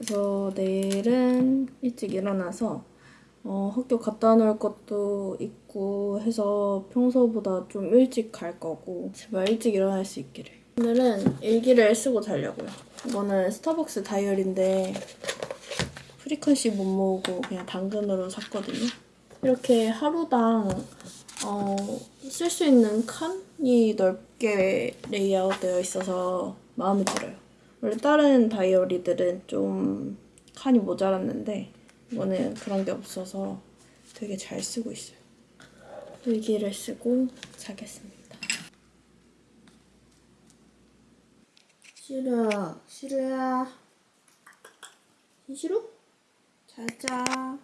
그래서 내일은 일찍 일어나서 어, 학교 갖다 놓을 것도 있고 해서 평소보다 좀 일찍 갈 거고 제발 일찍 일어날 수 있기를. 오늘은 일기를 쓰고 자려고요. 이거는 스타벅스 다이어리인데 frequency 못 모으고 그냥 당근으로 샀거든요. 이렇게 하루당 어, 쓸 수 있는 칸이 넓게 레이아웃 되어 있어서 마음에 들어요. 원래 다른 다이어리들은 좀 칸이 모자랐는데 이거는 그런 게 없어서 되게 잘 쓰고 있어요. 일기를 쓰고 자겠습니다. 싫어, 싫어야. 싫어? 자자.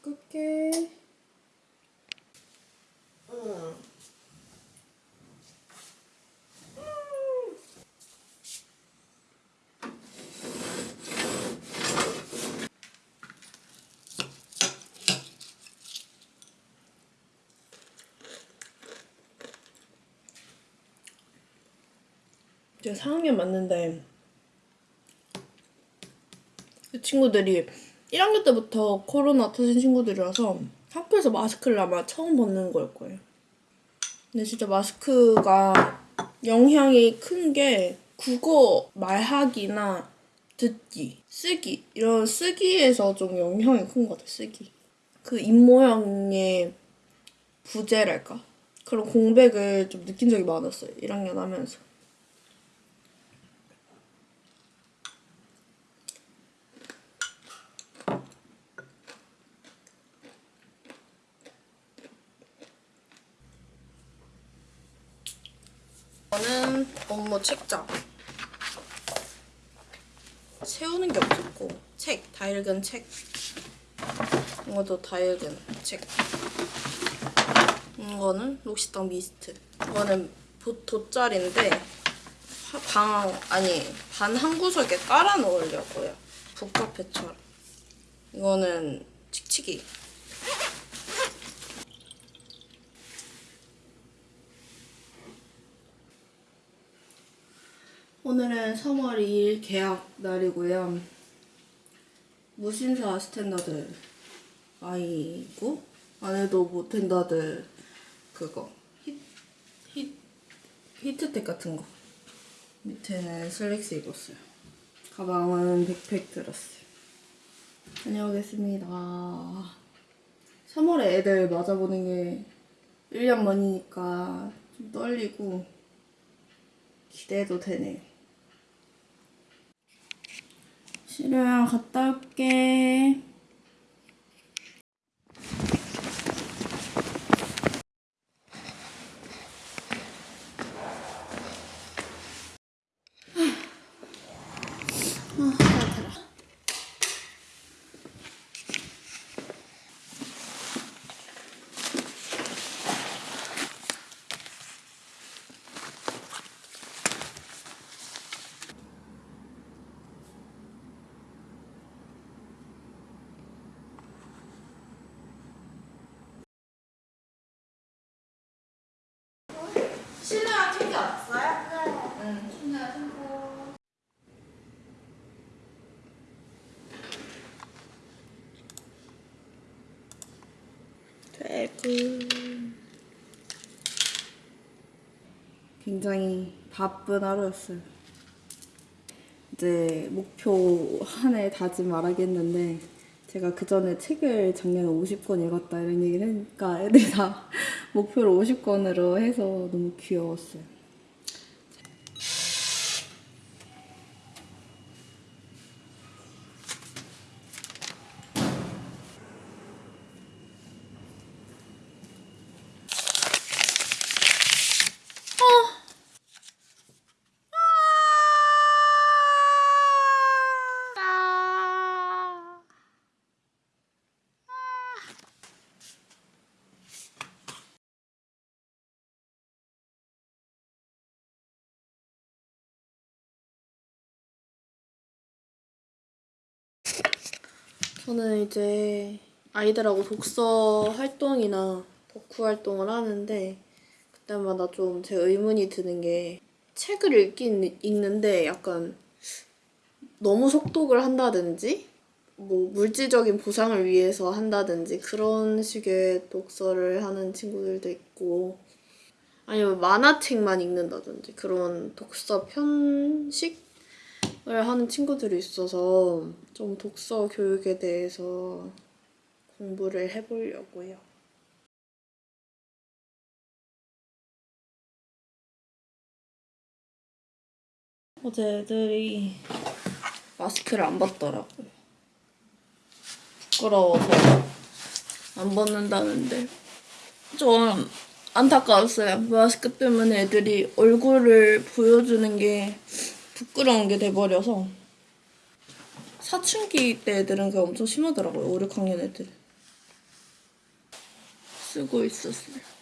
끌게. 응. 제가 4학년 맞는데 그 친구들이 1학년 때부터 코로나 터진 친구들이라서 학교에서 마스크를 아마 처음 벗는 걸 거예요. 근데 진짜 마스크가 영향이 큰 게 국어 말하기나 듣기, 쓰기 이런 쓰기에서 좀 영향이 큰 것 같아요. 쓰기. 그 입모양의 부재랄까? 그런 공백을 좀 느낀 적이 많았어요. 1학년 하면서. 이거는 업무 책장. 세우는 게 없었고 책, 다 읽은 책. 이것도 다 읽은 책. 이거는 록시떡 미스트. 이거는 보- 돗자리인데 하- 방 아니 반 한 구석에 깔아 놓으려고요. 북카페처럼. 이거는 칙칙이. 오늘은 3월 2일 개학 날이고요. 무신사 스탠다드 아이고 뭐 스탠다드 그거 히, 히, 히트텍 같은 거 밑에는 슬랙스 입었어요. 가방은 백팩 들었어요. 다녀오겠습니다. 3월에 애들 만나보는 게 1년 만이니까 좀 떨리고 기대도 되네요. 시루야 갔다 올게. 아, 따뜻하다. 실내화 챙겨왔어요? 네. 응, 실내화 챙겨. 퇴근. 굉장히 바쁜 하루였어요. 이제 목표 한 해 다짐 말하겠는데 제가 그 전에 책을 작년에 50권 읽었다 이런 얘기를 하니까 애들이 다 목표를 50권으로 해서 너무 귀여웠어요. 저는 이제 아이들하고 독서 활동이나 덕후 활동을 하는데 그때마다 좀 제 의문이 드는 게 책을 읽긴 읽는데 약간 너무 속독을 한다든지 뭐 물질적인 보상을 위해서 한다든지 그런 식의 독서를 하는 친구들도 있고 아니면 만화책만 읽는다든지 그런 독서 편식을 하는 친구들이 있어서 좀 독서 교육에 대해서 공부를 해보려고요. 어제 애들이 마스크를 안 벗더라고. 부끄러워서 안 벗는다는데 좀 안타까웠어요. 마스크 때문에 애들이 얼굴을 보여주는 게 부끄러운 게 돼버려서 사춘기 때 애들은 그게 엄청 심하더라고요. 5, 6학년 애들. 쓰고 있었어요.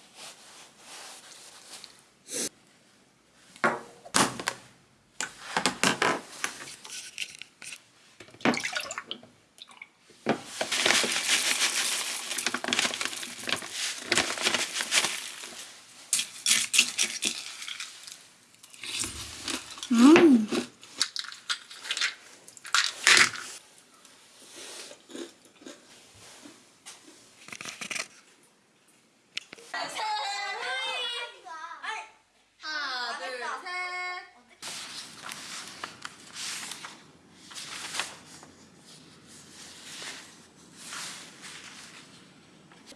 하나, 둘, 셋.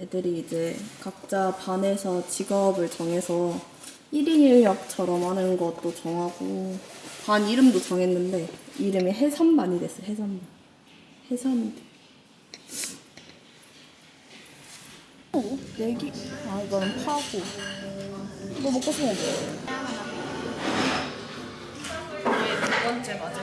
애들이 이제 각자 반에서 직업을 정해서 1인 1역처럼 하는 것도 정하고 반 이름도 정했는데 이름이 해산반이 됐어요. 해산반. 해산대. 어? 내기? 아 이거는 파고. 너 먹고 싶은 거 뭐? 두 번째 맞아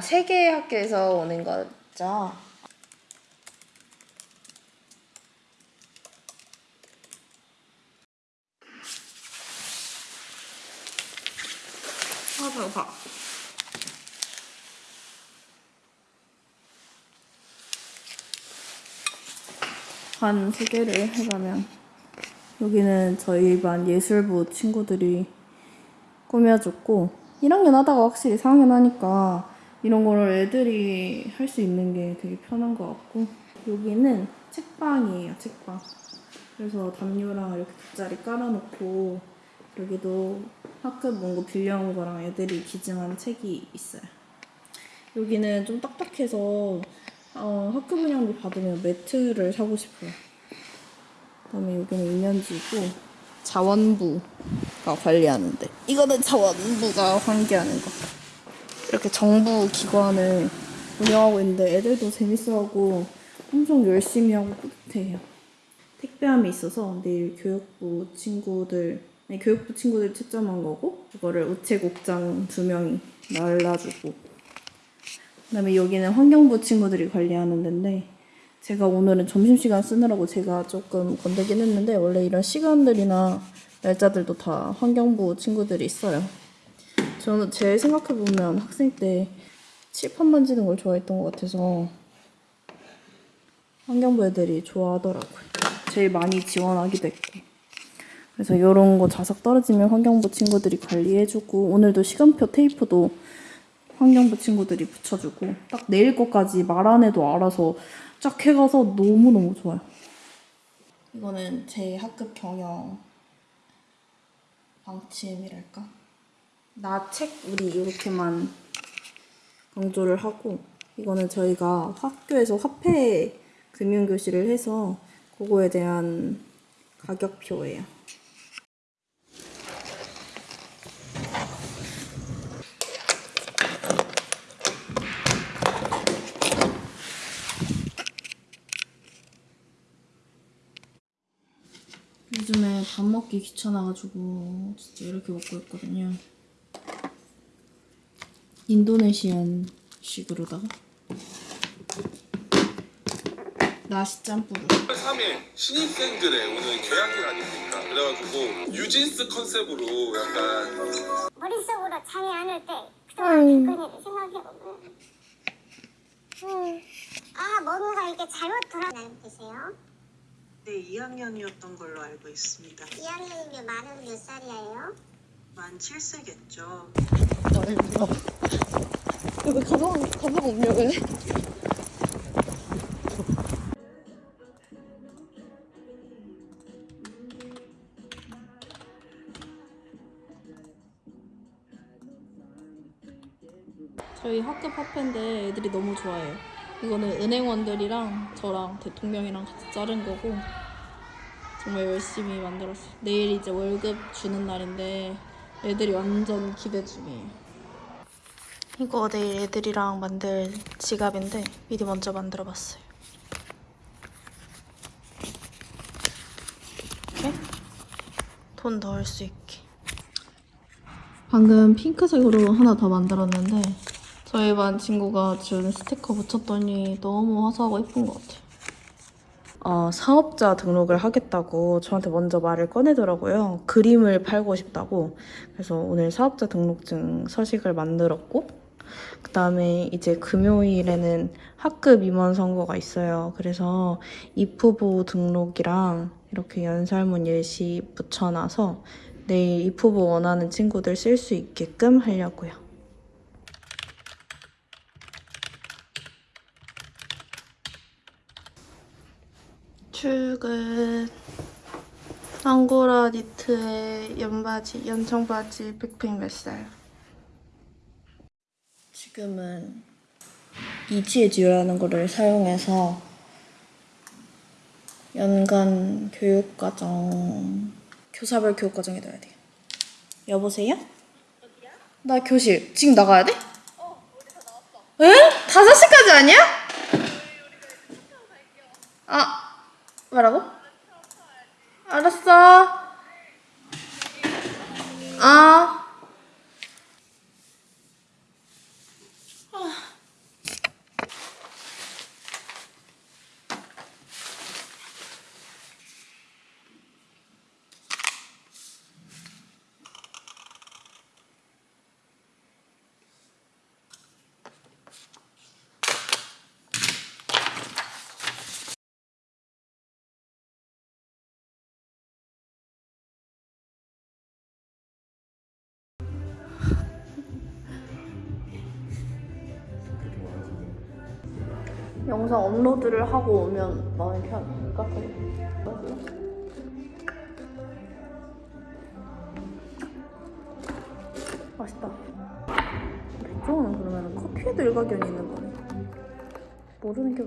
아, 세 개의 학교에서 오는 거죠? 아, 배고파. 반세 개를 해가면 여기는 저희 반 예술부 친구들이 꾸며줬고 1학년 하다가 확실히 4학년 하니까 이런 거를 애들이 할 수 있는 게 되게 편한 것 같고. 여기는 책방이에요 책방. 그래서 담요랑 이렇게 돗자리 깔아놓고 여기도 학급 문고 빌려온 거랑 애들이 기증한 책이 있어요. 여기는 좀 딱딱해서 어, 학급 운영비 받으면 매트를 사고 싶어요. 그다음에 여기는 인연지고 자원부가 관리하는데. 이거는 자원부가 관계하는 거 이렇게 정부 기관을 운영하고 있는데 애들도 재밌어하고 엄청 열심히 하고 뿌듯해요 택배함이 있어서 내일 교육부 친구들 아니, 교육부 친구들 채점한 거고 그거를 우체국장 두 명이 날라주고 그다음에 여기는 환경부 친구들이 관리하는 데인데 제가 오늘은 점심시간 쓰느라고 제가 조금 건들긴 했는데 원래 이런 시간들이나 날짜들도 다 환경부 친구들이 있어요. 저는 제 생각해보면 학생 때 칠판 만지는 걸 좋아했던 것 같아서 환경부 애들이 좋아하더라고요. 제일 많이 지원하기도 했고. 그래서 이런 거 자석 떨어지면 환경부 친구들이 관리해주고 오늘도 시간표 테이프도 환경부 친구들이 붙여주고 딱 내일 것까지 말 안 해도 알아서 쫙 해가서 너무너무 좋아요. 이거는 제 학급 경영 방침이랄까? 나 책 우리 이렇게만 강조를 하고 이거는 저희가 학교에서 화폐 금융교실을 해서 그거에 대한 가격표예요. 요즘에 밥 먹기 귀찮아가지고 진짜 이렇게 먹고 있거든요. 인도네시안 식으로다가 나시 짬뿌를 3일 신입생들의 오늘 개학일 아닙니까? 그래가지고 뉴진스 컨셉으로 약간 머릿속으로 잠이 안 올 때 그동안 겪은 생각해보면 음, 아 뭔가 이게 잘못 돌아가는 계세요? 네, 2학년이었던 걸로 알고 있습니다. 2학년이면 만은 몇 살이에요? 만 7세겠죠. 왜 가방 가방 없냐 왜? 저희 학급 화폐인데 애들이 너무 좋아해요. 이거는 은행원들이랑 저랑 대통령이랑 같이 자른 거고 정말 열심히 만들었어요. 내일 이제 월급 주는 날인데 애들이 완전 기대 중이에요. 이거 내일 애들이랑 만들 지갑인데 미리 먼저 만들어봤어요. 이렇게 돈 넣을 수 있게. 방금 핑크색으로 하나 더 만들었는데 저희 반 친구가 준 스티커 붙였더니 너무 화사하고 예쁜 것 같아요. 어, 사업자 등록을 하겠다고 저한테 먼저 말을 꺼내더라고요. 그림을 팔고 싶다고. 그래서 오늘 사업자 등록증 서식을 만들었고, 그 다음에 이제 금요일에는 학급 임원 선거가 있어요. 그래서 입후보 등록이랑 이렇게 연설문 예시 붙여놔서 내일 입후보 원하는 친구들 쓸 수 있게끔 하려고요. 출근. 앙고라 니트에 연바지, 연청바지 빅핑 몇 살? 지금은 이지에듀라는 거를 사용해서 연간 교육과정 교사별 교육과정에 넣어야 돼요. 여보세요? 어디야? 나 교실. 지금 나가야 돼? 어, 우리 다 나왔어. 에? 5시까지 아니야? 아, 뭐라고? 알았어. 아. 영상 업로드를 하고 오면 마음이 것 같아요. 맛있다. 백종원은 그러면 커피에도 일가견이 있는 거네. 모르는 게.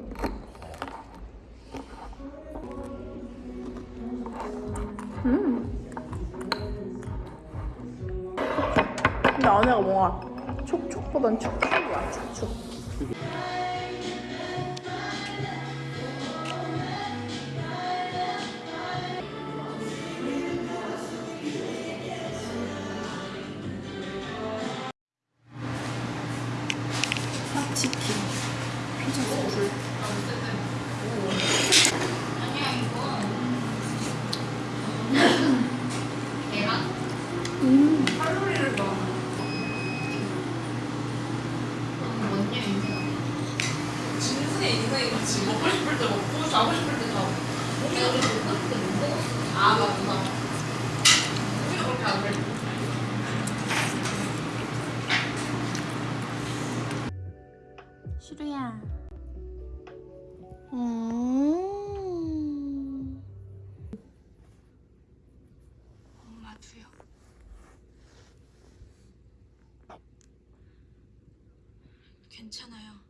음. 근데 안에가 뭔가 촉촉보단 축축이야, 축축. 시루야. 음. 엄마도요 괜찮아요